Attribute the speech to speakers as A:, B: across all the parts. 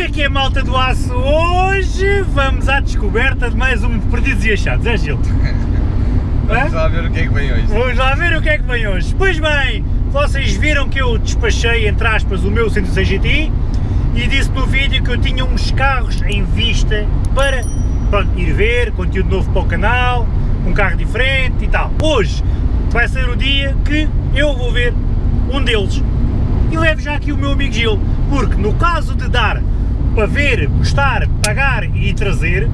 A: É que é malta do aço? Hoje vamos à descoberta de mais um Perdidos e Achados, é Gil?
B: Vamos lá ver o que é que vem hoje.
A: Vamos lá ver o que é que vem hoje. Pois bem, vocês viram que eu despachei, entre aspas, o meu 106 GTI e disse no vídeo que eu tinha uns carros em vista para pronto, ir ver, conteúdo novo para o canal, um carro diferente e tal. Hoje vai ser o dia que eu vou ver um deles e levo já aqui o meu amigo Gil, porque no caso de dar para ver, gostar, pagar e trazer,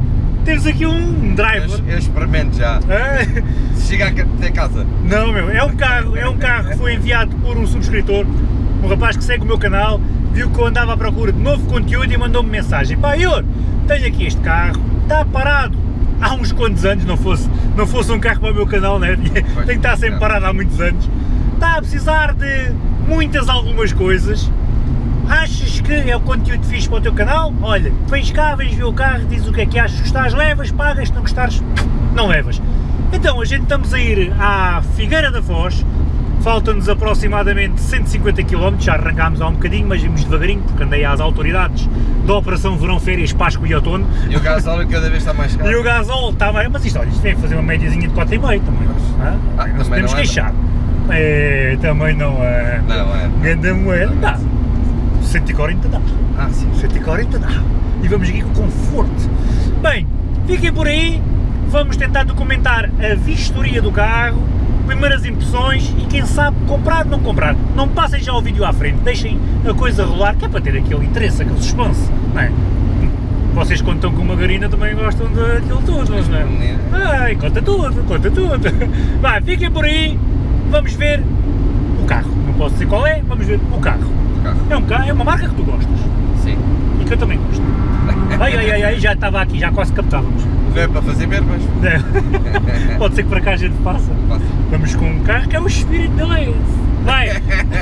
A: temos aqui um driver.
B: Eu, eu experimento já.
A: Ah,
B: Se chegar até casa.
A: Não, meu, é um carro, é um carro que foi enviado por um subscritor, um rapaz que segue o meu canal, viu que eu andava à procura de novo conteúdo e mandou-me mensagem. Pá, eu tenho aqui este carro, está parado há uns quantos anos, não fosse, não fosse um carro para o meu canal, né? tem que estar sempre parado há muitos anos. Está a precisar de muitas algumas coisas. Achas que é o conteúdo fixe para o teu canal? Olha, vens cá, vens ver o carro, diz o que é que achas, gostares, levas, pagas, se não gostares, não levas. Então, a gente estamos a ir à Figueira da Foz, faltam-nos aproximadamente 150 km, já arrancámos há um bocadinho, mas vimos devagarinho, porque andei às autoridades da Operação Verão Férias, Páscoa e Outono.
B: E o gasóleo cada vez está mais caro.
A: E o gasol está mais, mas isto, olha, isto vem fazer uma médiazinha de 4,5 também, hã?
B: Ah,
A: não
B: também
A: podemos
B: não é,
A: queixar. É, também não é.
B: Não, é.
A: Ganda moeda, dá. 140 dá.
B: Ah, sim.
A: 140 dá. E vamos aqui com conforto. Bem, fiquem por aí, vamos tentar documentar a vistoria do carro, primeiras impressões e quem sabe comprar ou não comprar. Não passem já o vídeo à frente, deixem a coisa rolar, que é para ter aquele interesse, aquele suspense, não é? Vocês quando estão com uma garina também gostam daquilo tudo, não é? Ai, conta tudo, conta tudo. Vai, fiquem por aí, vamos ver o carro. Não posso dizer qual é, vamos ver o carro.
B: Carro.
A: É um carro, é uma marca que tu gostas
B: Sim.
A: e que eu também gosto. Ai, ai, ai, ai, já estava aqui, já quase captávamos.
B: Não é para fazer verbas.
A: É. Pode ser que para cá a gente faça.
B: Faço.
A: Vamos com um carro que é o espírito da lei. Vai!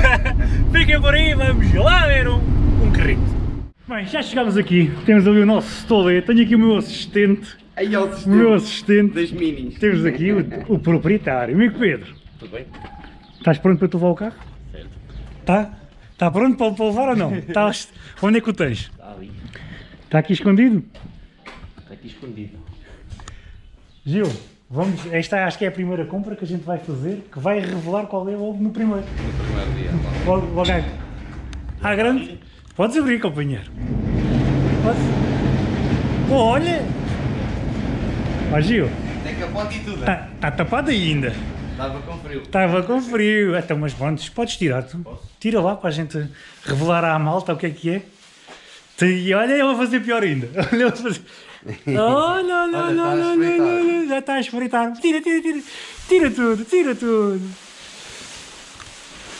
A: Fiquem por aí, vamos lá ver um, um carrito. Bem, já chegámos aqui, temos ali o nosso stolê, tenho aqui o meu assistente,
B: Aí ao
A: o meu assistente,
B: das minis.
A: temos aqui o, o proprietário, amigo Pedro.
B: Tudo bem?
A: Estás pronto para tu levar o carro?
B: Certo.
A: Tá? Está pronto para, para levar ou não? Estás, onde é que o tens?
C: Está ali,
A: Está aqui escondido?
C: está aqui escondido.
A: Gil, vamos, esta acho que é a primeira compra que a gente vai fazer, que vai revelar qual é logo no primeiro.
B: No primeiro dia.
A: Logo, logo à, à grande. Podes abrir, companheiro. Podes. Oh, olha! Ó Gil,
B: Tem capote e tudo.
A: está tá tapado ainda.
B: Estava com frio.
A: Estava com frio. Então, mas pronto, podes tirar tu. Tira lá para a gente revelar à malta o que é que é. E olha, eu vou fazer pior ainda. Olha, eu vou fazer. Olha, olha, olha,
B: Olha,
A: olha, olha, olha, já está a espreitar. Tira, tira, tira. Tira tudo, tira tudo.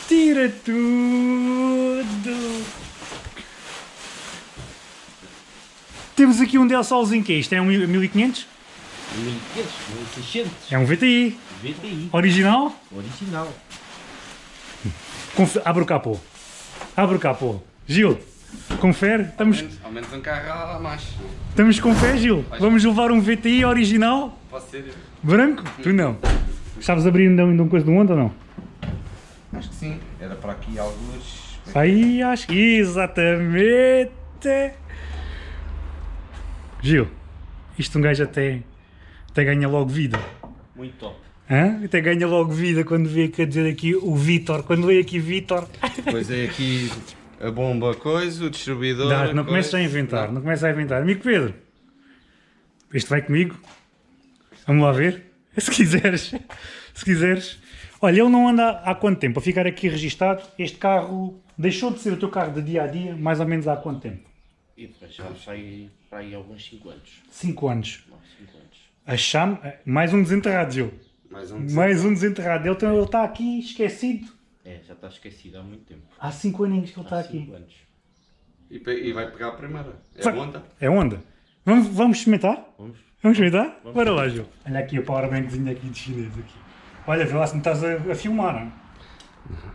A: Tira tudo. Temos aqui um Del Solzinho que é isto? É um 1500?
C: 1500, 1600,
A: É um VTI.
C: VTI,
A: Original?
C: original.
A: Confe- Abre o capô. Abre o capô. Gil, confere. Estamos,
B: Ao menos um carro a mais.
A: estamos com fé, Gil. Vamos levar um VTI original,
B: Pode ser?
A: branco? Tu não. Sabes abrir ainda uma coisa do mundo ou não?
B: Acho que sim. Era para aqui alguns.
A: Aí, acho que exatamente. Gil, isto um gajo até, até ganha logo vida.
C: Muito top.
A: Hã? Até ganha logo vida quando vê quer dizer aqui o Vitor. Quando vê aqui Vitor.
B: Depois é aqui a bomba coisa, o distribuidor.
A: Dá, não
B: coisa.
A: começa a inventar, não começa a inventar. Amigo Pedro, este vai comigo? Vamos lá ver? Se quiseres, se quiseres. Olha, ele não anda há quanto tempo? A ficar aqui registado, este carro deixou de ser o teu carro de dia a dia, mais ou menos há quanto tempo?
C: E já sai para aí alguns 5 anos.
A: 5 anos.
C: Não, 5 anos.
A: A chame, mais um desenterrado, Gil.
B: Mais um.
A: Mais um desenterrado. Ele, tá- está aqui esquecido.
C: É, já está esquecido há muito tempo.
A: Há 5 aninhos que ele está
C: Há
A: aqui.
C: 5 anos.
B: E, e vai pegar a primeira. É
A: Vai.
B: onda.
A: É onda? Vamos, vamos experimentar?
C: Vamos?
A: Vamos experimentar? Bora lá, Gil. Olha aqui a powerbankzinha aqui de chinês aqui. Olha, vê lá se me estás a, a filmar, não?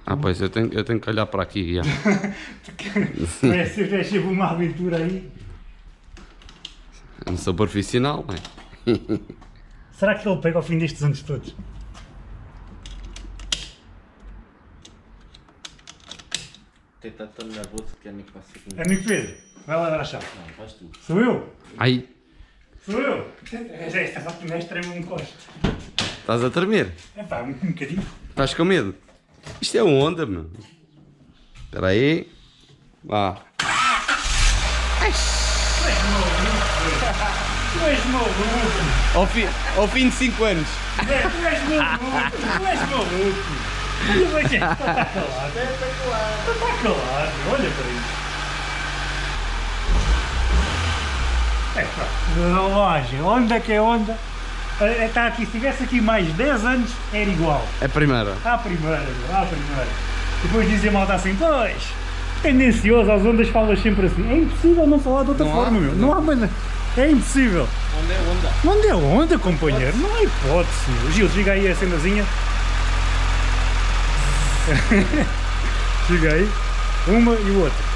B: Ah, pois eu tenho, eu tenho que olhar para aqui. Já.
A: Ser vai ser uma aventura aí.
B: Não sou profissional, não é?
A: Será que ele pega ao fim destes anos todos?
C: Tenta tão nervoso que já nem passa aqui.
A: Amigo Pedro, Vai lá dar a chave.
C: Não, faz tu.
A: Sou eu?
B: Ai,
A: Sou eu? Já esta máquina extrema me encosta.
B: estás a tremer.
A: É pá, um bocadinho.
B: Estás com medo? Isto é onda, meu. Espera aí. Vá.
A: Tu és maluco.
B: Ao, fi, ao fim de 5 anos.
A: Zé, tu és maluco. Tu és maluco. Olha para quem? Está calado. Está calado. Olha para isso. É pá, relógio. Onda que é onda. Está aqui, se tivesse aqui mais 10 anos, era igual.
B: É a primeira.
A: À primeira, à primeira. Depois dizia a malta assim, pois, tendencioso, às ondas falas sempre assim. É impossível não falar de outra
B: Não há,
A: forma, meu.
B: não.
A: Não há maneira. É impossível.
C: Onde é onda?
A: Onde é onda, companheiro? Não há hipótese, meu. Gil, chega aí a cenazinha. chega aí. Uma e o outro.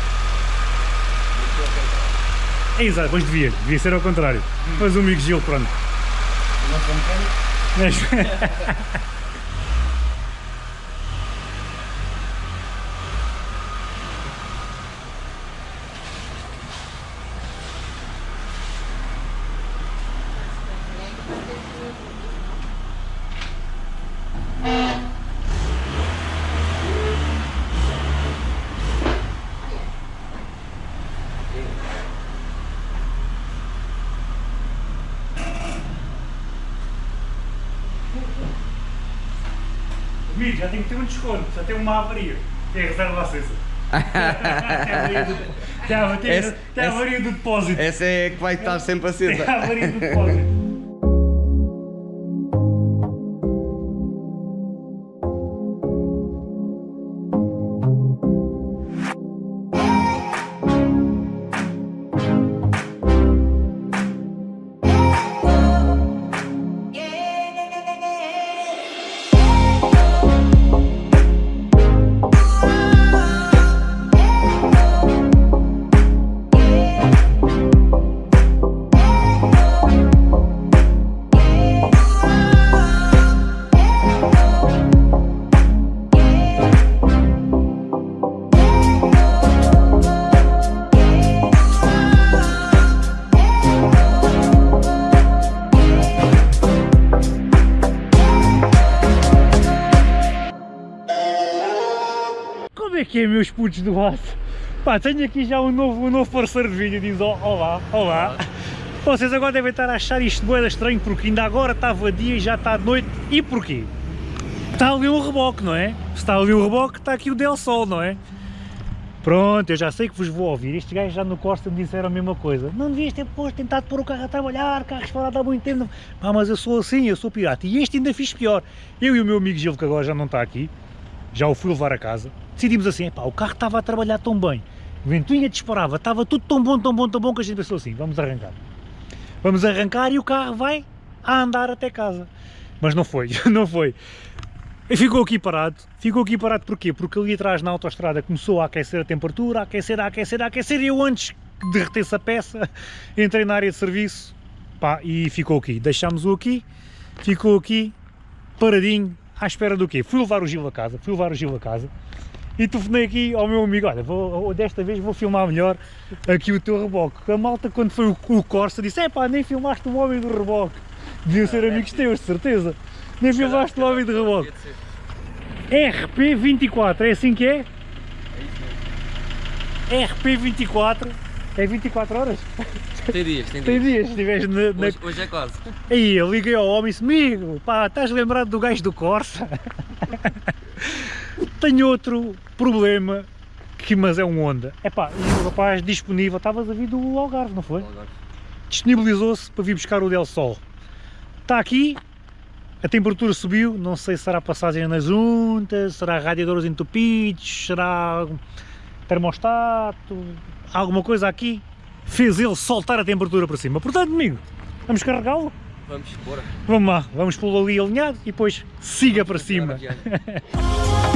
A: É exato, pois devia. Devia ser ao contrário. Mas o amigo Gil, pronto. Amigo, já tem que ter um desconto, já tem uma avaria. Tem a reserva acesa. tem a avaria do, tem tem, tem depósito.
B: Essa é que vai estar sempre
A: Tem
B: acesa.
A: a avaria do depósito. Meus putos do aço? Pá, tenho aqui já um novo, um novo parceiro de vídeo, diz olá, olá. Vocês agora devem estar a achar isto boeda estranho, porque ainda agora estava dia e já está de noite. E porquê? Está ali um reboque, não é? Se está ali um reboque, está aqui o Del Sol, não é? Pronto, eu já sei que vos vou ouvir. Estes gajos já no Costa me disseram a mesma coisa. Não devias ter posto, tentado pôr o carro a trabalhar, carros parados há muito tempo. Pá, mas eu sou assim, eu sou pirata. E este ainda fiz pior. Eu e o meu amigo Gil, que agora já não está aqui, já o fui levar a casa, decidimos assim, pá, o carro estava a trabalhar tão bem, ventoinha disparava, estava tudo tão bom, tão bom, tão bom, que a gente pensou assim, vamos arrancar. Vamos arrancar e o carro vai a andar até casa. Mas não foi, não foi. E ficou aqui parado. Ficou aqui parado porquê? Porque ali atrás na autoestrada começou a aquecer a temperatura, a aquecer, a aquecer, a aquecer, e eu antes que derretesse a peça, entrei na área de serviço, pá, e ficou aqui. Deixámos-o aqui, ficou aqui, paradinho, à espera do quê? Fui levar o Gil a casa, fui levar o Gil a casa, e telefonei aqui ao meu amigo, olha, vou, desta vez vou filmar melhor aqui o teu reboque. A malta quando foi o, o Corsa disse, é pá, nem filmaste o homem do reboque. Deviam ser amigos teus, de certeza. Nem filmaste o homem do reboque. RP24, é assim que é? RP24, é 24 horas?
D: Tem dias, tem
A: Tem
D: dias.
A: dias, se estiveres na, na...
D: Hoje, hoje é quase.
A: Aí eu liguei ao homem e disse, amigo, pá, estás lembrado do gajo do Corsa? Tenho outro problema, que, mas é um Honda. É pá, e o rapaz disponível, estavas a vir do Algarve, não foi? Disponibilizou-se para vir buscar o Del Sol. Está aqui, a temperatura subiu, não sei se será passagem nas juntas, será radiadores entupidos, será termostato, alguma coisa aqui fez ele soltar a temperatura para cima. Portanto, amigo, vamos carregá-lo?
D: Vamos, bora.
A: Vamos lá, vamos pô-lo ali alinhado e depois siga para cima.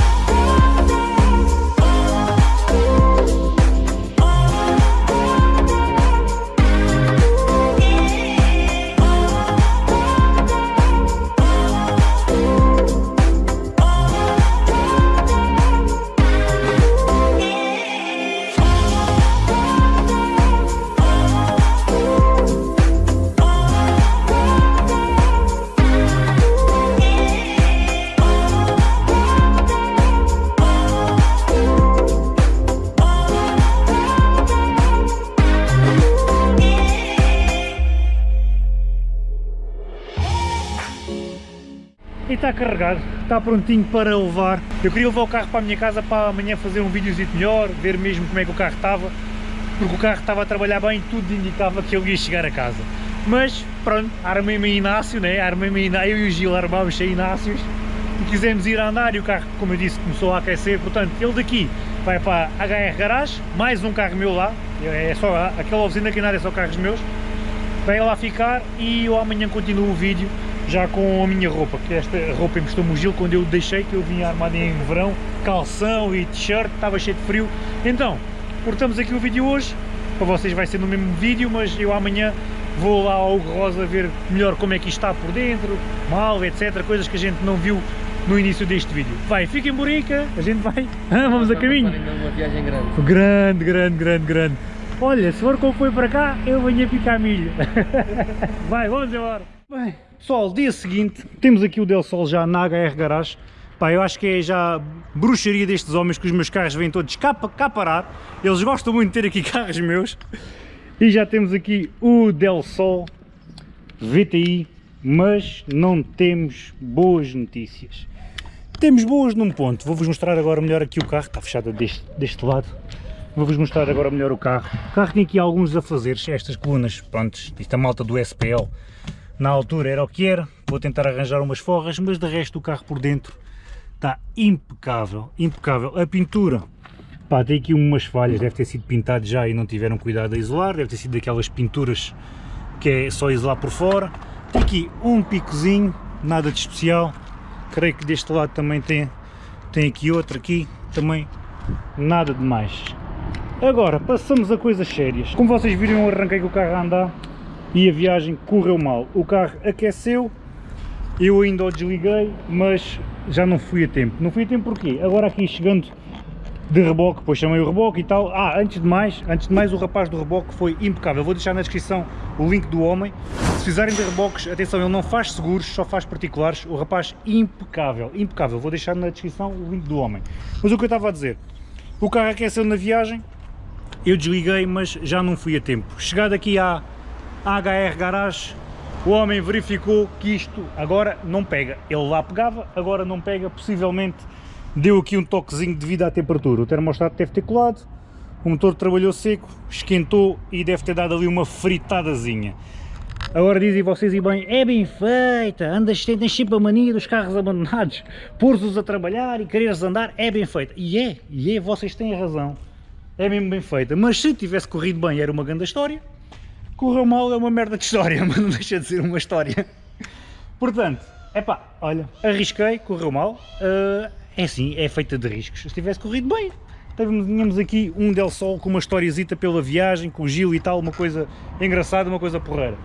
A: está carregado, está prontinho para levar. Eu queria levar o carro para a minha casa para amanhã fazer um videozito melhor, ver mesmo como é que o carro estava, porque o carro estava a trabalhar bem e tudo indicava que ele ia chegar a casa. Mas pronto, armei-me Inácio, né? armei-me Inácio, eu e o Gil armámos a Inácios e quisemos ir a andar e o carro, como eu disse, começou a aquecer, portanto ele daqui vai para a HR Garage, mais um carro meu lá, é só aquela oficina que nada é só carros meus, vai lá ficar e eu amanhã continuo o vídeo já com a minha roupa, que esta roupa emprestou-me o Gil quando eu deixei, que eu vinha armado em verão, calção e t-shirt, estava cheio de frio, então, cortamos aqui o vídeo hoje, para vocês vai ser no mesmo vídeo, mas eu amanhã vou lá ao Hugo Rosa ver melhor como é que isto está por dentro, mal, etc, coisas que a gente não viu no início deste vídeo. Vai, fiquem burica, a gente vai, vamos a caminho.
D: Uma viagem grande.
A: Grande, grande, grande, grande. Olha, se for como foi para cá, eu venho a picar milho. Vai, vamos embora. Bem, pessoal, dia seguinte, temos aqui o Del Sol já na HR Garage. Pá, eu acho que é já bruxaria destes homens que os meus carros vêm todos cá, cá parar. Eles gostam muito de ter aqui carros meus. E já temos aqui o Del Sol VTI, mas não temos boas notícias. Temos boas num ponto, vou-vos mostrar agora melhor aqui o carro, está fechado deste, deste lado. Vou-vos mostrar agora melhor o carro. O carro tem aqui alguns afazeres, estas colunas, pronto, isto é a malta do SPL. Na altura era o que era, vou tentar arranjar umas forras, mas de resto o carro por dentro está impecável, impecável. A pintura, pá, tem aqui umas falhas, deve ter sido pintado já e não tiveram cuidado a isolar, deve ter sido daquelas pinturas que é só isolar por fora. Tem aqui um picozinho, nada de especial, creio que deste lado também tem, tem aqui outro aqui, também nada de mais. Agora, passamos a coisas sérias. Como vocês viram, eu arranquei com o carro a andar e a viagem correu mal. O carro aqueceu, eu ainda o desliguei, mas já não fui a tempo. Não fui a tempo porquê? Agora aqui chegando de reboque, depois chamei o reboque e tal. Ah, antes de mais, antes de mais o rapaz do reboque foi impecável. Vou deixar na descrição o link do homem. Se fizerem de reboques, atenção, ele não faz seguros, só faz particulares. O rapaz impecável, impecável. Vou deixar na descrição o link do homem. Mas o que eu estava a dizer, o carro aqueceu na viagem, eu desliguei, mas já não fui a tempo. Chegado aqui à HR Garage, o homem verificou que isto agora não pega. Ele lá pegava, agora não pega, possivelmente deu aqui um toquezinho devido à temperatura. O termostato deve ter colado, o motor trabalhou seco, esquentou e deve ter dado ali uma fritadazinha. Agora dizem vocês e bem, é bem feita, andas, tens sempre a mania dos carros abandonados, pôr-os a trabalhar e quereres andar, é bem feita. E é, e é, vocês têm razão, é mesmo bem feita. Mas se tivesse corrido bem era uma grande história, correu mal é uma merda de história, mas não deixa de ser uma história. Portanto, é olha, arrisquei, correu mal, uh, é assim, é feita de riscos. Se tivesse corrido bem, tínhamos aqui um Del Sol com uma historiezita pela viagem, com o Gil e tal, uma coisa engraçada, uma coisa porreira.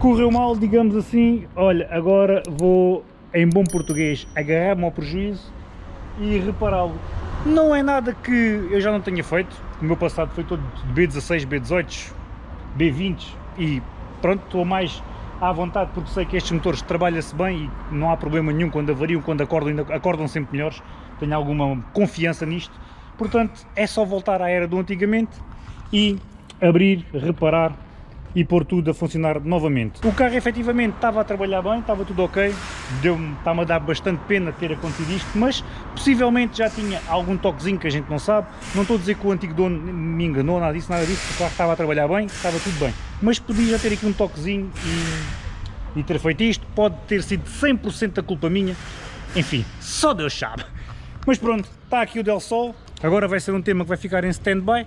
A: Correu mal, digamos assim, olha, agora vou, em bom português, agarrar-me ao prejuízo e repará-lo. Não é nada que eu já não tenha feito, o meu passado foi todo de B16, B18, B20 e pronto, estou mais à vontade porque sei que estes motores trabalham-se bem e não há problema nenhum quando avariam, quando acordam, ainda acordam sempre melhores, tenho alguma confiança nisto, portanto é só voltar à era do antigamente e abrir, reparar e pôr tudo a funcionar novamente. O carro efetivamente estava a trabalhar bem, estava tudo ok, está-me a dar bastante pena ter acontecido isto, mas possivelmente já tinha algum toquezinho que a gente não sabe, não estou a dizer que o antigo dono me enganou, nada disso, nada disso, o carro estava a trabalhar bem, estava tudo bem, mas podia já ter aqui um toquezinho e, e ter feito isto, pode ter sido 100% da culpa minha, enfim, só Deus sabe. Mas pronto, está aqui o Del Sol, agora vai ser um tema que vai ficar em stand-by,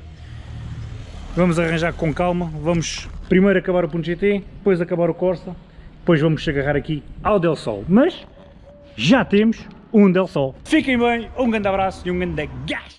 A: vamos arranjar com calma, vamos primeiro acabar o ponto GT, depois acabar o Corsa, depois vamos agarrar aqui ao Del Sol, mas já temos um Del Sol. Fiquem bem, um grande abraço e um grande gás!